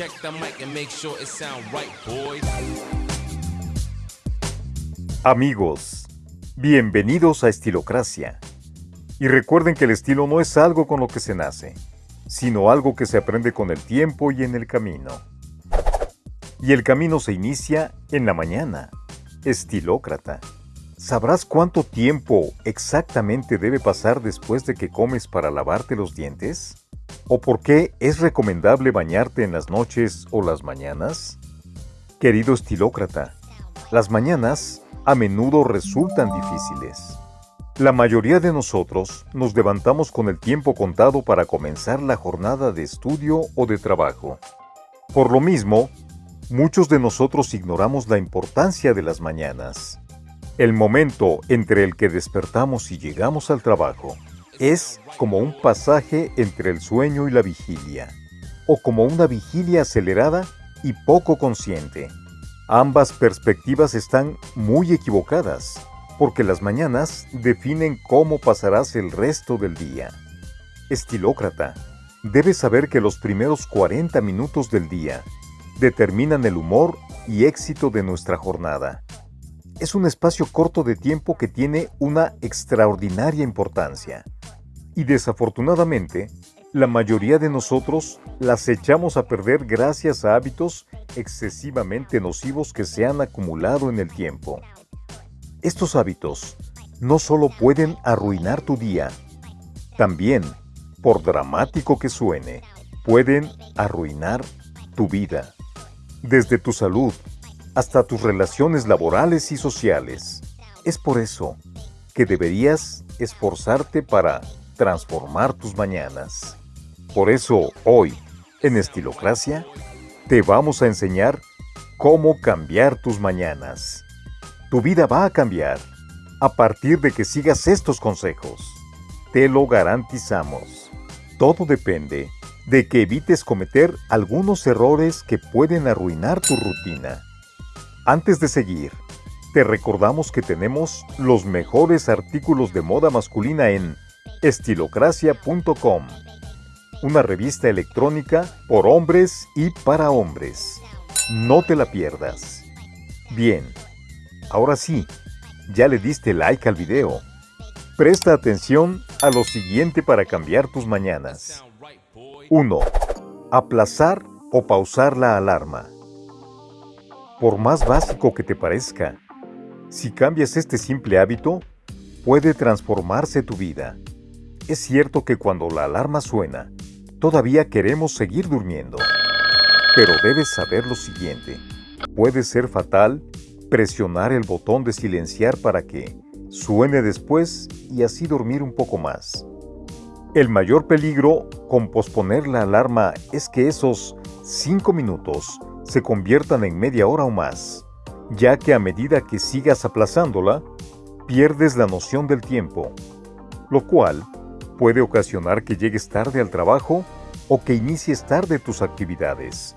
check the mic and make sure it right, boys. Amigos, bienvenidos a Estilocracia. Y recuerden que el estilo no es algo con lo que se nace, sino algo que se aprende con el tiempo y en el camino. Y el camino se inicia en la mañana. Estilócrata. ¿Sabrás cuánto tiempo exactamente debe pasar después de que comes para lavarte los dientes? ¿O por qué es recomendable bañarte en las noches o las mañanas? Querido estilócrata, las mañanas a menudo resultan difíciles. La mayoría de nosotros nos levantamos con el tiempo contado para comenzar la jornada de estudio o de trabajo. Por lo mismo, muchos de nosotros ignoramos la importancia de las mañanas. El momento entre el que despertamos y llegamos al trabajo es como un pasaje entre el sueño y la vigilia, o como una vigilia acelerada y poco consciente. Ambas perspectivas están muy equivocadas, porque las mañanas definen cómo pasarás el resto del día. Estilócrata, debes saber que los primeros 40 minutos del día determinan el humor y éxito de nuestra jornada es un espacio corto de tiempo que tiene una extraordinaria importancia. Y desafortunadamente, la mayoría de nosotros las echamos a perder gracias a hábitos excesivamente nocivos que se han acumulado en el tiempo. Estos hábitos no solo pueden arruinar tu día, también, por dramático que suene, pueden arruinar tu vida. Desde tu salud, hasta tus relaciones laborales y sociales. Es por eso que deberías esforzarte para transformar tus mañanas. Por eso hoy, en Estilocracia, te vamos a enseñar cómo cambiar tus mañanas. Tu vida va a cambiar a partir de que sigas estos consejos. Te lo garantizamos. Todo depende de que evites cometer algunos errores que pueden arruinar tu rutina. Antes de seguir, te recordamos que tenemos los mejores artículos de moda masculina en estilocracia.com, una revista electrónica por hombres y para hombres. No te la pierdas. Bien, ahora sí, ya le diste like al video. Presta atención a lo siguiente para cambiar tus mañanas. 1. Aplazar o pausar la alarma por más básico que te parezca. Si cambias este simple hábito, puede transformarse tu vida. Es cierto que cuando la alarma suena, todavía queremos seguir durmiendo. Pero debes saber lo siguiente. Puede ser fatal presionar el botón de silenciar para que suene después y así dormir un poco más. El mayor peligro con posponer la alarma es que esos 5 minutos se conviertan en media hora o más, ya que a medida que sigas aplazándola, pierdes la noción del tiempo, lo cual puede ocasionar que llegues tarde al trabajo o que inicies tarde tus actividades.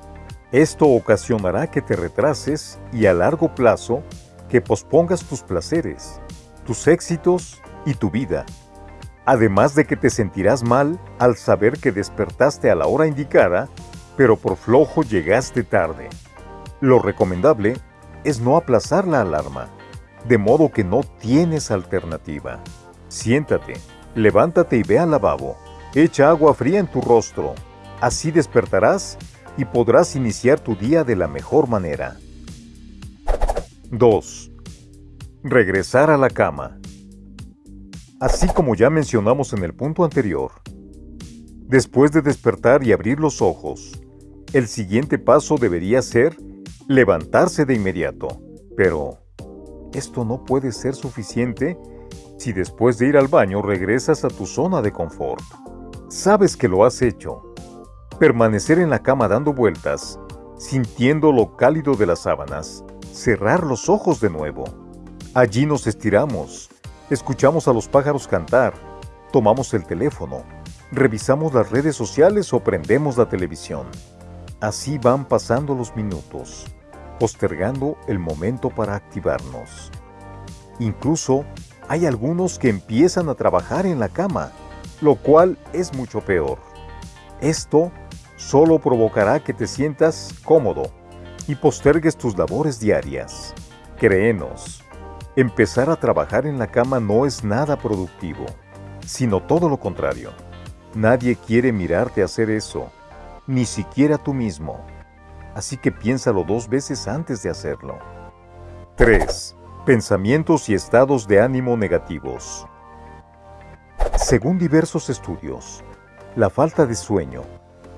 Esto ocasionará que te retrases y a largo plazo que pospongas tus placeres, tus éxitos y tu vida. Además de que te sentirás mal al saber que despertaste a la hora indicada pero por flojo llegaste tarde. Lo recomendable es no aplazar la alarma, de modo que no tienes alternativa. Siéntate, levántate y ve al lavabo. Echa agua fría en tu rostro. Así despertarás y podrás iniciar tu día de la mejor manera. 2. Regresar a la cama. Así como ya mencionamos en el punto anterior, después de despertar y abrir los ojos, el siguiente paso debería ser levantarse de inmediato. Pero esto no puede ser suficiente si después de ir al baño regresas a tu zona de confort. Sabes que lo has hecho. Permanecer en la cama dando vueltas, sintiendo lo cálido de las sábanas, cerrar los ojos de nuevo. Allí nos estiramos, escuchamos a los pájaros cantar, tomamos el teléfono, revisamos las redes sociales o prendemos la televisión. Así van pasando los minutos, postergando el momento para activarnos. Incluso hay algunos que empiezan a trabajar en la cama, lo cual es mucho peor. Esto solo provocará que te sientas cómodo y postergues tus labores diarias. Créenos, empezar a trabajar en la cama no es nada productivo, sino todo lo contrario. Nadie quiere mirarte hacer eso, ni siquiera tú mismo. Así que piénsalo dos veces antes de hacerlo. 3. Pensamientos y estados de ánimo negativos. Según diversos estudios, la falta de sueño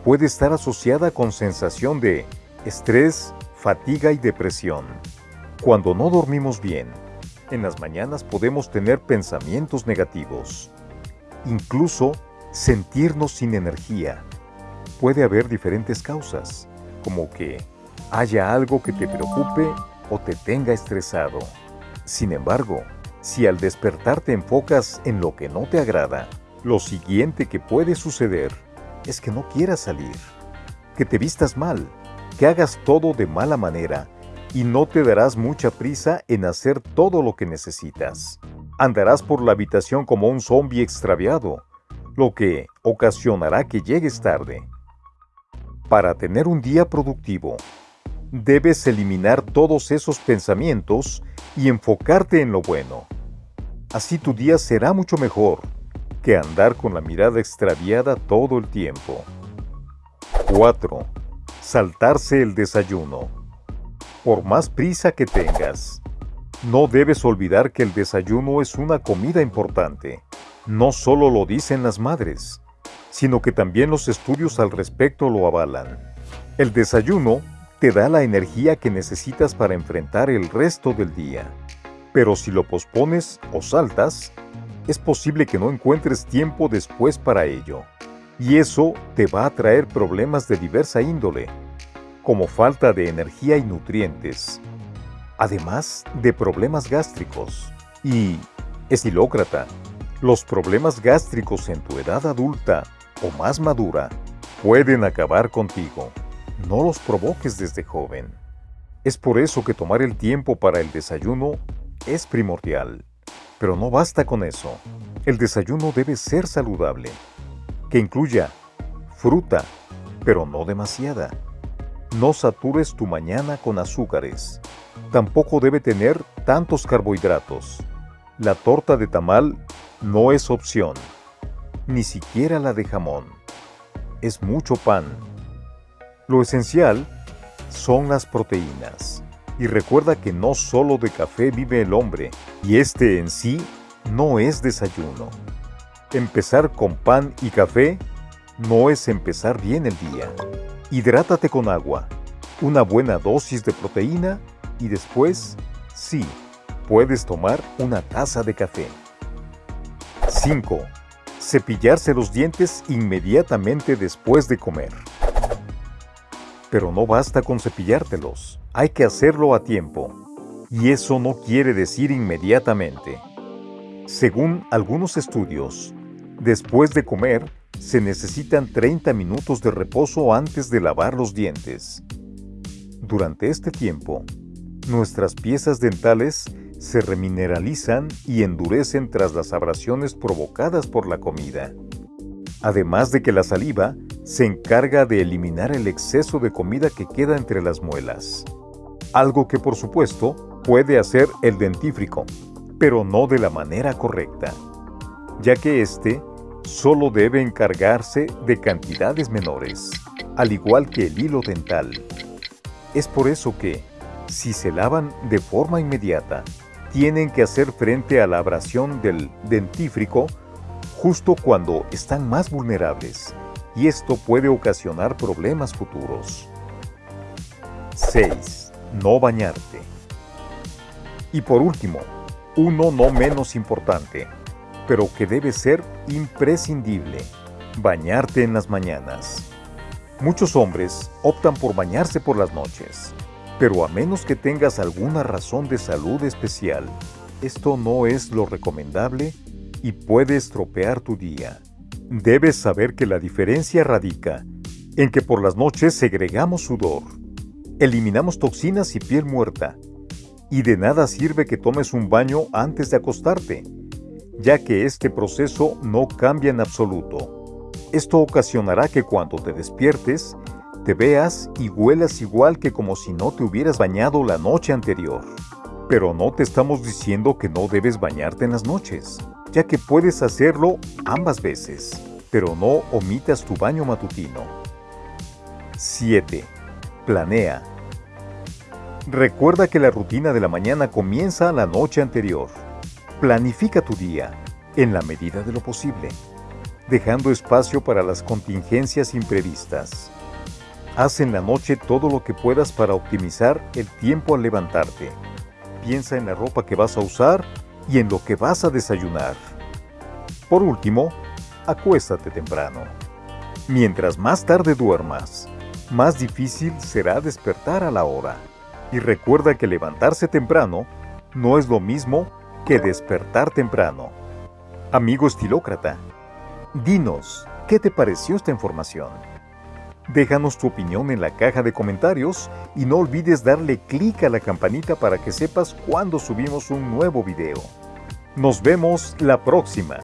puede estar asociada con sensación de estrés, fatiga y depresión. Cuando no dormimos bien, en las mañanas podemos tener pensamientos negativos, incluso sentirnos sin energía. Puede haber diferentes causas, como que haya algo que te preocupe o te tenga estresado. Sin embargo, si al despertar te enfocas en lo que no te agrada, lo siguiente que puede suceder es que no quieras salir, que te vistas mal, que hagas todo de mala manera y no te darás mucha prisa en hacer todo lo que necesitas. Andarás por la habitación como un zombi extraviado, lo que ocasionará que llegues tarde. Para tener un día productivo, debes eliminar todos esos pensamientos y enfocarte en lo bueno. Así tu día será mucho mejor que andar con la mirada extraviada todo el tiempo. 4. Saltarse el desayuno. Por más prisa que tengas, no debes olvidar que el desayuno es una comida importante. No solo lo dicen las madres, sino que también los estudios al respecto lo avalan. El desayuno te da la energía que necesitas para enfrentar el resto del día. Pero si lo pospones o saltas, es posible que no encuentres tiempo después para ello. Y eso te va a traer problemas de diversa índole, como falta de energía y nutrientes, además de problemas gástricos. Y, estilócrata, los problemas gástricos en tu edad adulta o más madura pueden acabar contigo. No los provoques desde joven. Es por eso que tomar el tiempo para el desayuno es primordial. Pero no basta con eso. El desayuno debe ser saludable, que incluya fruta, pero no demasiada. No satures tu mañana con azúcares. Tampoco debe tener tantos carbohidratos. La torta de tamal no es opción, ni siquiera la de jamón. Es mucho pan lo esencial son las proteínas. Y recuerda que no solo de café vive el hombre, y este en sí no es desayuno. Empezar con pan y café no es empezar bien el día. Hidrátate con agua, una buena dosis de proteína y después, sí, puedes tomar una taza de café. 5. Cepillarse los dientes inmediatamente después de comer. Pero no basta con cepillártelos, hay que hacerlo a tiempo. Y eso no quiere decir inmediatamente. Según algunos estudios, después de comer, se necesitan 30 minutos de reposo antes de lavar los dientes. Durante este tiempo, nuestras piezas dentales se remineralizan y endurecen tras las abrasiones provocadas por la comida. Además de que la saliva se encarga de eliminar el exceso de comida que queda entre las muelas. Algo que por supuesto puede hacer el dentífrico, pero no de la manera correcta, ya que éste solo debe encargarse de cantidades menores, al igual que el hilo dental. Es por eso que, si se lavan de forma inmediata, tienen que hacer frente a la abrasión del dentífrico justo cuando están más vulnerables y esto puede ocasionar problemas futuros. 6. No bañarte. Y por último, uno no menos importante, pero que debe ser imprescindible, bañarte en las mañanas. Muchos hombres optan por bañarse por las noches, pero a menos que tengas alguna razón de salud especial, esto no es lo recomendable y puede estropear tu día. Debes saber que la diferencia radica en que por las noches segregamos sudor, eliminamos toxinas y piel muerta, y de nada sirve que tomes un baño antes de acostarte, ya que este proceso no cambia en absoluto. Esto ocasionará que cuando te despiertes, te veas y huelas igual que como si no te hubieras bañado la noche anterior. Pero no te estamos diciendo que no debes bañarte en las noches, ya que puedes hacerlo ambas veces, pero no omitas tu baño matutino. 7. Planea. Recuerda que la rutina de la mañana comienza la noche anterior. Planifica tu día, en la medida de lo posible, dejando espacio para las contingencias imprevistas. Haz en la noche todo lo que puedas para optimizar el tiempo al levantarte. Piensa en la ropa que vas a usar y en lo que vas a desayunar. Por último, acuéstate temprano. Mientras más tarde duermas, más difícil será despertar a la hora. Y recuerda que levantarse temprano no es lo mismo que despertar temprano. Amigo estilócrata, dinos, ¿qué te pareció esta información? Déjanos tu opinión en la caja de comentarios y no olvides darle clic a la campanita para que sepas cuando subimos un nuevo video. Nos vemos la próxima.